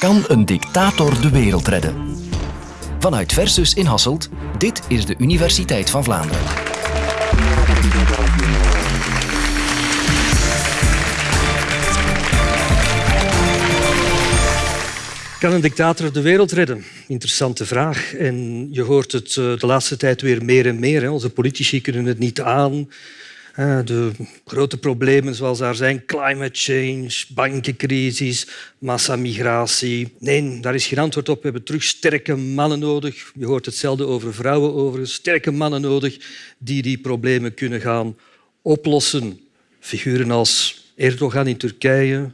Kan een dictator de wereld redden? Vanuit Versus in Hasselt, dit is de Universiteit van Vlaanderen. Kan een dictator de wereld redden? Interessante vraag. En je hoort het eh, de laatste tijd weer meer en meer. Onze politici kunnen het niet aan. De grote problemen zoals daar zijn, climate change, bankencrisis, massamigratie. Nee, daar is geen antwoord op. We hebben terug sterke mannen nodig. Je hoort hetzelfde over vrouwen overigens. Sterke mannen nodig die die problemen kunnen gaan oplossen. Figuren als Erdogan in Turkije,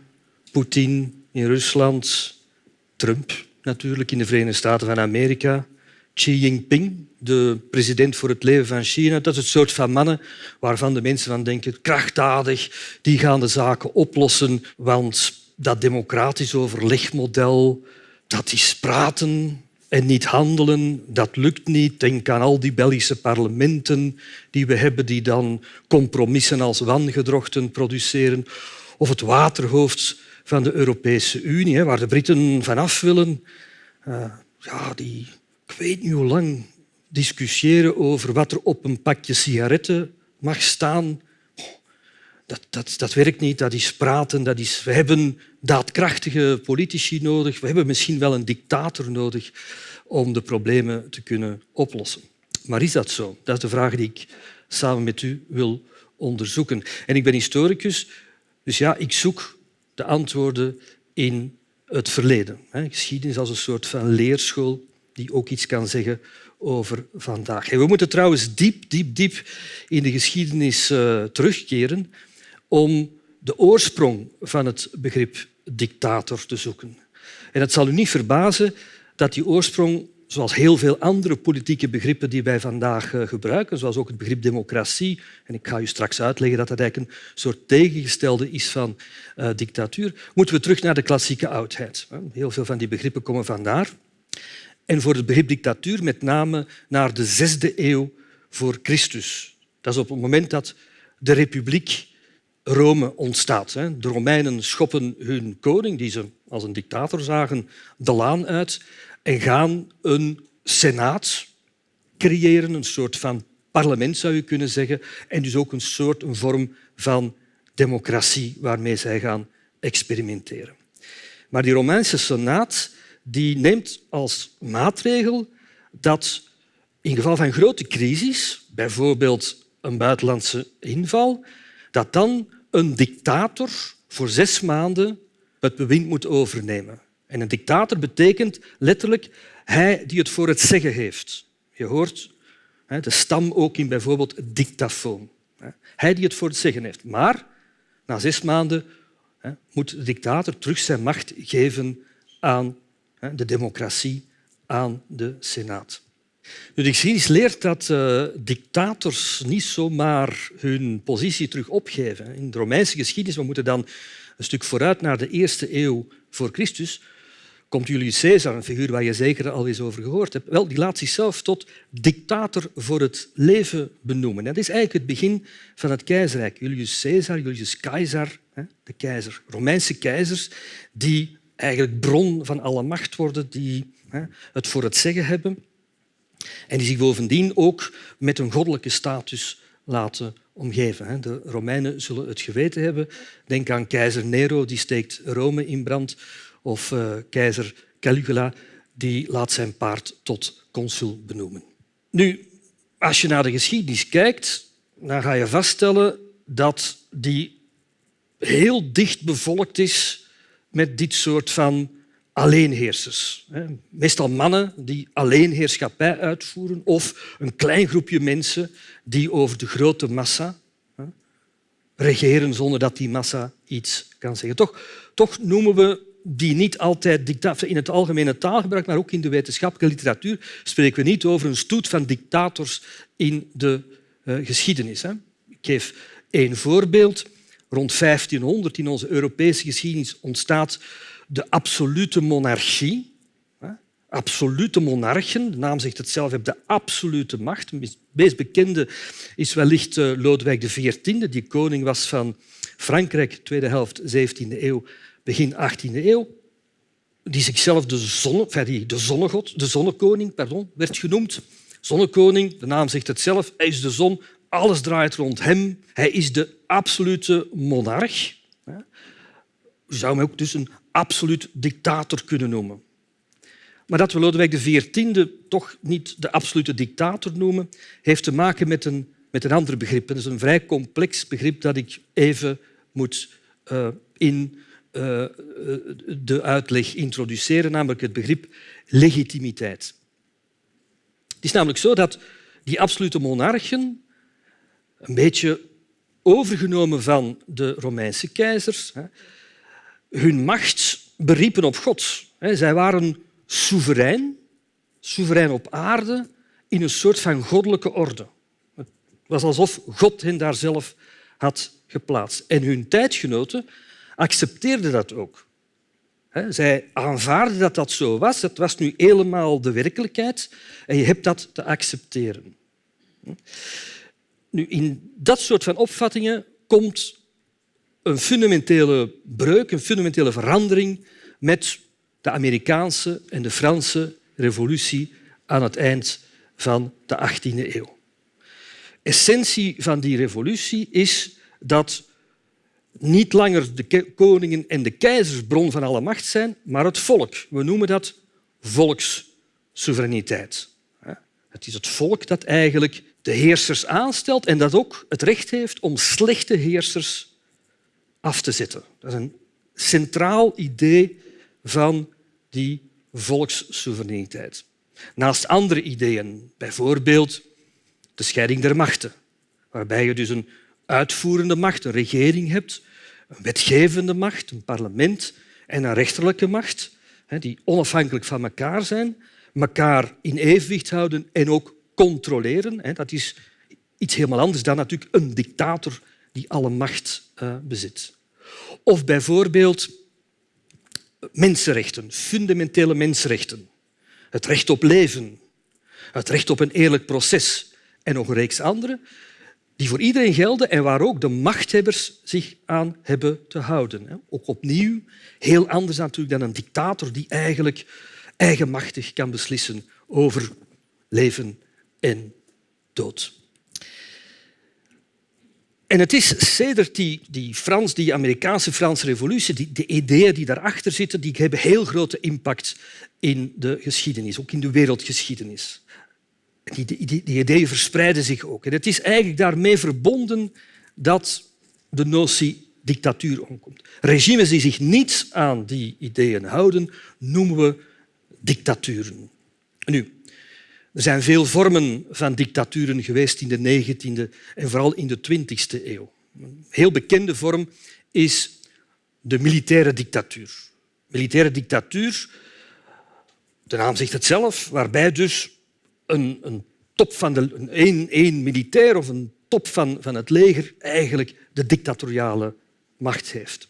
Poetin in Rusland, Trump natuurlijk in de Verenigde Staten van Amerika, Xi Jinping, de president voor het leven van China. Dat is het soort van mannen waarvan de mensen van denken, krachtdadig, die gaan de zaken oplossen, want dat democratisch overlegmodel, dat is praten en niet handelen, dat lukt niet. Denk aan al die Belgische parlementen die we hebben, die dan compromissen als wangedrochten produceren. Of het waterhoofd van de Europese Unie, waar de Britten vanaf willen. Uh, ja, die, ik weet niet hoe lang discussiëren over wat er op een pakje sigaretten mag staan. Dat, dat, dat werkt niet, dat is praten. Dat is, we hebben daadkrachtige politici nodig. We hebben misschien wel een dictator nodig om de problemen te kunnen oplossen. Maar is dat zo? Dat is de vraag die ik samen met u wil onderzoeken. En ik ben historicus, dus ja, ik zoek de antwoorden in het verleden. Geschiedenis als een soort van leerschool die ook iets kan zeggen over vandaag. we moeten trouwens diep, diep, diep in de geschiedenis uh, terugkeren om de oorsprong van het begrip dictator te zoeken. En het zal u niet verbazen dat die oorsprong, zoals heel veel andere politieke begrippen die wij vandaag uh, gebruiken, zoals ook het begrip democratie, en ik ga u straks uitleggen dat dat eigenlijk een soort tegengestelde is van uh, dictatuur, moeten we terug naar de klassieke oudheid. Heel veel van die begrippen komen vandaar en voor het begrip dictatuur met name naar de zesde eeuw voor Christus. Dat is op het moment dat de republiek Rome ontstaat. De Romeinen schoppen hun koning, die ze als een dictator zagen, de laan uit en gaan een senaat creëren, een soort van parlement zou je kunnen zeggen, en dus ook een soort een vorm van democratie waarmee zij gaan experimenteren. Maar die Romeinse senaat die neemt als maatregel dat in geval van grote crisis, bijvoorbeeld een buitenlandse inval, dat dan een dictator voor zes maanden het bewind moet overnemen. En een dictator betekent letterlijk hij die het voor het zeggen heeft. Je hoort de stam ook in bijvoorbeeld dictafoon. Hij die het voor het zeggen heeft. Maar na zes maanden moet de dictator terug zijn macht geven aan de democratie aan de Senaat. De geschiedenis leert dat uh, dictators niet zomaar hun positie terug opgeven. In de Romeinse geschiedenis, we moeten dan een stuk vooruit naar de eerste eeuw voor Christus, komt Julius Caesar, een figuur waar je zeker al eens over gehoord hebt, wel, die laat zichzelf tot dictator voor het leven benoemen. Dat is eigenlijk het begin van het keizerrijk. Julius Caesar, Julius Caesar, de keizer, Romeinse keizers, die eigenlijk bron van alle macht worden, die het voor het zeggen hebben en die zich bovendien ook met een goddelijke status laten omgeven. De Romeinen zullen het geweten hebben. Denk aan keizer Nero, die steekt Rome in brand, of uh, keizer Caligula, die laat zijn paard tot consul benoemen. Nu, als je naar de geschiedenis kijkt, dan ga je vaststellen dat die heel dicht bevolkt is met dit soort van alleenheersers. Meestal mannen die alleenheerschappij uitvoeren of een klein groepje mensen die over de grote massa regeren zonder dat die massa iets kan zeggen. Toch, toch noemen we die niet altijd dictator in het algemene taalgebruik, maar ook in de wetenschappelijke literatuur spreken we niet over een stoet van dictators in de uh, geschiedenis. Hè. Ik geef één voorbeeld. Rond 1500 in onze Europese geschiedenis ontstaat de absolute monarchie. Absolute monarchen, de naam zegt het zelf, hebben de absolute macht. Het meest bekende is wellicht eh, Lodewijk XIV, die koning was van Frankrijk, tweede helft 17e eeuw, begin 18e eeuw. die zichzelf de, zonne, die de zonnegod, de zonnekoning pardon, werd genoemd. Zonnekoning, de naam zegt het zelf, hij is de zon, alles draait rond hem. Hij is de absolute monarch. Je zou hem ook dus een absoluut dictator kunnen noemen. Maar dat we Lodewijk XIV toch niet de absolute dictator noemen, heeft te maken met een, met een ander begrip. Dat is een vrij complex begrip dat ik even moet uh, in uh, de uitleg introduceren, namelijk het begrip legitimiteit. Het is namelijk zo dat die absolute monarchen, een beetje overgenomen van de Romeinse keizers, hun macht beriepen op God. Zij waren soeverein, soeverein op aarde, in een soort van goddelijke orde. Het was alsof God hen daar zelf had geplaatst. En hun tijdgenoten accepteerden dat ook. Zij aanvaarden dat dat zo was. Dat was nu helemaal de werkelijkheid en je hebt dat te accepteren. Nu, in dat soort van opvattingen komt een fundamentele breuk, een fundamentele verandering met de Amerikaanse en de Franse revolutie aan het eind van de 18e eeuw. Essentie van die revolutie is dat niet langer de koningen en de keizers bron van alle macht zijn, maar het volk. We noemen dat volkssoevereiniteit. Het is het volk dat eigenlijk de heersers aanstelt en dat ook het recht heeft om slechte heersers af te zetten. Dat is een centraal idee van die volkssoevereiniteit. Naast andere ideeën, bijvoorbeeld de scheiding der machten, waarbij je dus een uitvoerende macht, een regering hebt, een wetgevende macht, een parlement en een rechterlijke macht, die onafhankelijk van elkaar zijn, elkaar in evenwicht houden en ook controleren. Dat is iets helemaal anders dan natuurlijk een dictator die alle macht eh, bezit. Of bijvoorbeeld mensenrechten, fundamentele mensenrechten. Het recht op leven, het recht op een eerlijk proces en nog een reeks andere die voor iedereen gelden en waar ook de machthebbers zich aan hebben te houden. Ook opnieuw heel anders natuurlijk dan een dictator die eigenlijk eigenmachtig kan beslissen over leven en dood. En het is sedert die, die, Frans, die Amerikaanse Franse revolutie, die, de ideeën die daarachter zitten, die hebben heel grote impact in de geschiedenis, ook in de wereldgeschiedenis. Die, die, die ideeën verspreiden zich ook. En het is eigenlijk daarmee verbonden dat de notie dictatuur omkomt. Regimes die zich niet aan die ideeën houden, noemen we dictaturen. Nu, er zijn veel vormen van dictaturen geweest in de 19e en vooral in de 20e eeuw. Een heel bekende vorm is de militaire dictatuur. Militaire dictatuur, de naam zegt het zelf, waarbij dus een, een top van de, een, een militair of een top van, van het leger eigenlijk de dictatoriale macht heeft.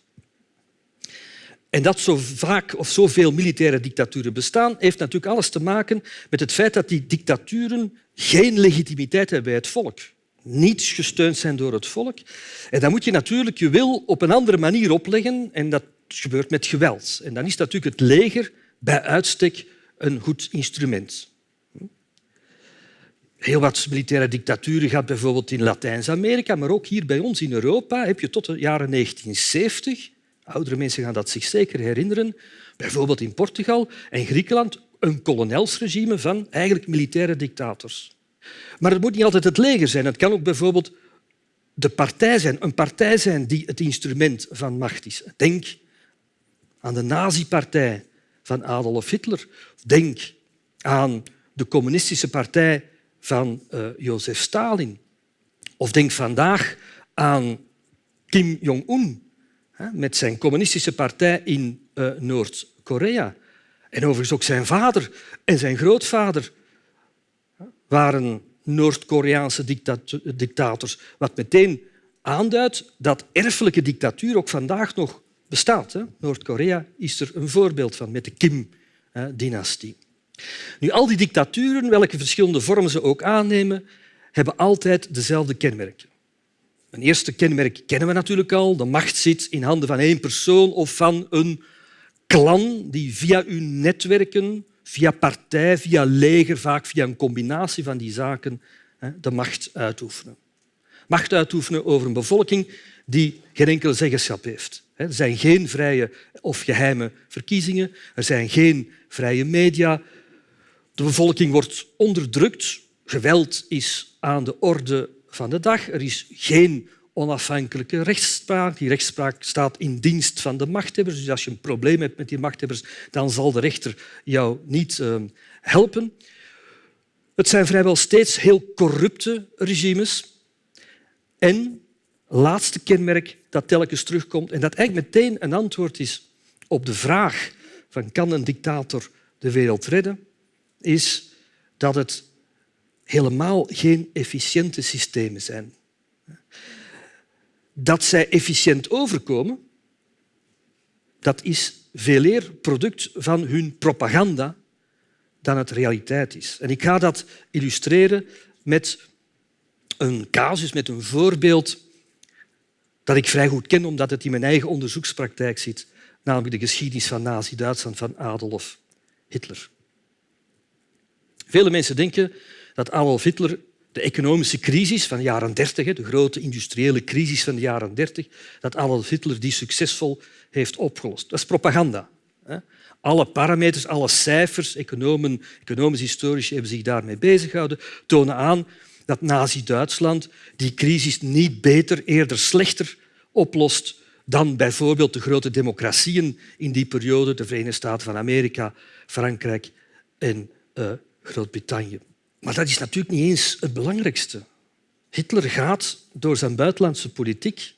En dat zo vaak of zoveel militaire dictaturen bestaan, heeft natuurlijk alles te maken met het feit dat die dictaturen geen legitimiteit hebben bij het volk. Niet gesteund zijn door het volk. En dan moet je natuurlijk je wil op een andere manier opleggen en dat gebeurt met geweld. En dan is natuurlijk het leger bij uitstek een goed instrument. Heel wat militaire dictaturen gaat bijvoorbeeld in Latijns-Amerika, maar ook hier bij ons in Europa heb je tot de jaren 1970 Oudere mensen gaan dat zich zeker herinneren. Bijvoorbeeld in Portugal en Griekenland een kolonelsregime van eigenlijk militaire dictators. Maar het moet niet altijd het leger zijn. Het kan ook bijvoorbeeld de partij zijn, een partij zijn die het instrument van macht is. Denk aan de nazi-partij van Adolf Hitler. Denk aan de communistische partij van uh, Jozef Stalin. Of denk vandaag aan Kim Jong-un, met zijn communistische partij in uh, Noord-Korea. En overigens ook zijn vader en zijn grootvader waren Noord-Koreaanse dictators, wat meteen aanduidt dat erfelijke dictatuur ook vandaag nog bestaat. Noord-Korea is er een voorbeeld van met de Kim-dynastie. Nu, al die dictaturen, welke verschillende vormen ze ook aannemen, hebben altijd dezelfde kenmerken. Een eerste kenmerk kennen we natuurlijk al. De macht zit in handen van één persoon of van een klan die via uw netwerken, via partij, via leger, vaak via een combinatie van die zaken, de macht uitoefenen. Macht uitoefenen over een bevolking die geen enkele zeggenschap heeft. Er zijn geen vrije of geheime verkiezingen, er zijn geen vrije media. De bevolking wordt onderdrukt, geweld is aan de orde van de dag, er is geen onafhankelijke rechtspraak. Die rechtspraak staat in dienst van de machthebbers. Dus als je een probleem hebt met die machthebbers, dan zal de rechter jou niet uh, helpen. Het zijn vrijwel steeds heel corrupte regimes. En laatste kenmerk dat telkens terugkomt en dat eigenlijk meteen een antwoord is op de vraag van kan een dictator de wereld redden, is dat het helemaal geen efficiënte systemen zijn. Dat zij efficiënt overkomen, dat is veel eer product van hun propaganda dan het realiteit is. En ik ga dat illustreren met een casus, met een voorbeeld dat ik vrij goed ken omdat het in mijn eigen onderzoekspraktijk zit, namelijk de geschiedenis van Nazi-Duitsland van Adolf Hitler. Vele mensen denken dat Adolf Hitler de economische crisis van de jaren 30, de grote industriële crisis van de jaren 30, dat Adolf Hitler die succesvol heeft opgelost. Dat is propaganda. Alle parameters, alle cijfers, economen, economisch historici hebben zich daarmee bezighouden, tonen aan dat Nazi-Duitsland die crisis niet beter, eerder slechter oplost dan bijvoorbeeld de grote democratieën in die periode, de Verenigde Staten van Amerika, Frankrijk en uh, Groot-Brittannië. Maar dat is natuurlijk niet eens het belangrijkste. Hitler gaat door zijn buitenlandse politiek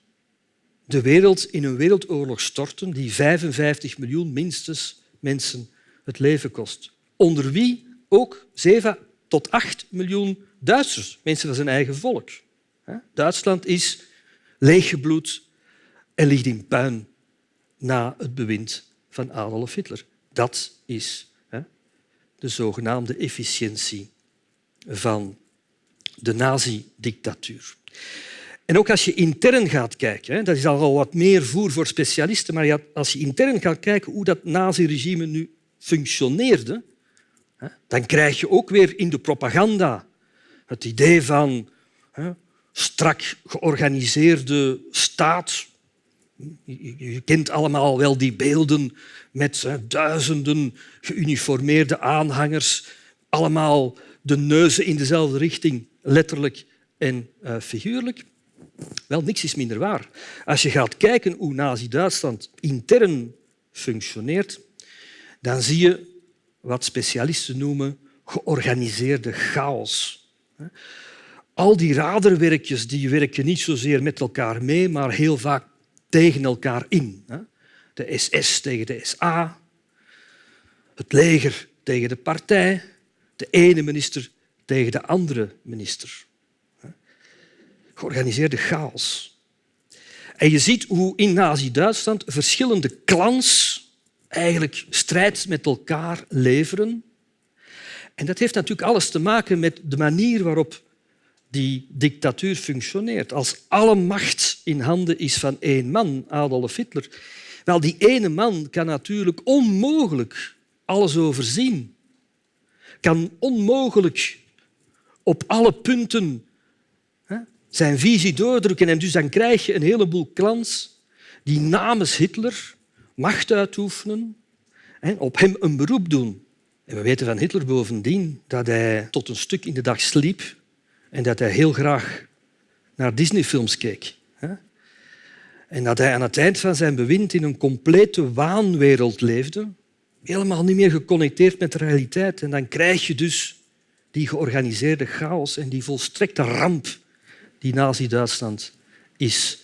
de wereld in een wereldoorlog storten die 55 miljoen minstens mensen het leven kost. Onder wie ook 7 tot 8 miljoen Duitsers, mensen van zijn eigen volk. Duitsland is leeggebloed en ligt in puin na het bewind van Adolf Hitler. Dat is de zogenaamde efficiëntie van de nazi-dictatuur. En ook als je intern gaat kijken, dat is al wat meer voer voor specialisten, maar als je intern gaat kijken hoe dat nazi-regime nu functioneerde, dan krijg je ook weer in de propaganda het idee van strak georganiseerde staat. Je kent allemaal wel die beelden met duizenden geuniformeerde aanhangers, allemaal de neuzen in dezelfde richting, letterlijk en uh, figuurlijk. Wel, niks is minder waar. Als je gaat kijken hoe Nazi-Duitsland intern functioneert, dan zie je wat specialisten noemen georganiseerde chaos. Al die raderwerkjes die werken niet zozeer met elkaar mee, maar heel vaak tegen elkaar in. De SS tegen de SA, het leger tegen de partij, de ene minister tegen de andere minister. Georganiseerde chaos. En je ziet hoe in Nazi-Duitsland verschillende clans eigenlijk strijd met elkaar leveren. En dat heeft natuurlijk alles te maken met de manier waarop die dictatuur functioneert. Als alle macht in handen is van één man, Adolf Hitler, wel, die ene man kan natuurlijk onmogelijk alles overzien kan onmogelijk op alle punten zijn visie doordrukken. En dus dan krijg je een heleboel clans die namens Hitler macht uitoefenen en op hem een beroep doen. En we weten van Hitler bovendien dat hij tot een stuk in de dag sliep en dat hij heel graag naar Disneyfilms keek. En dat hij aan het eind van zijn bewind in een complete waanwereld leefde, helemaal niet meer geconnecteerd met de realiteit. En dan krijg je dus die georganiseerde chaos en die volstrekte ramp die Nazi-Duitsland is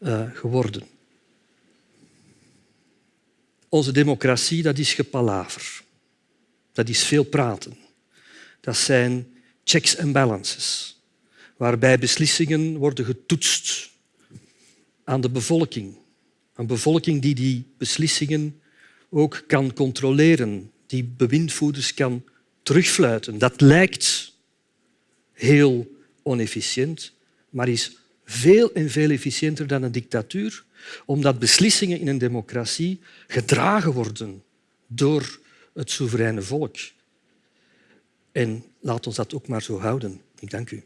uh, geworden. Onze democratie dat is gepalaver. Dat is veel praten. Dat zijn checks en balances, waarbij beslissingen worden getoetst aan de bevolking. Een bevolking die die beslissingen ook kan controleren, die bewindvoerders kan terugfluiten. Dat lijkt heel onefficiënt, maar is veel en veel efficiënter dan een dictatuur, omdat beslissingen in een democratie gedragen worden door het soevereine volk. En laat ons dat ook maar zo houden. Ik dank u.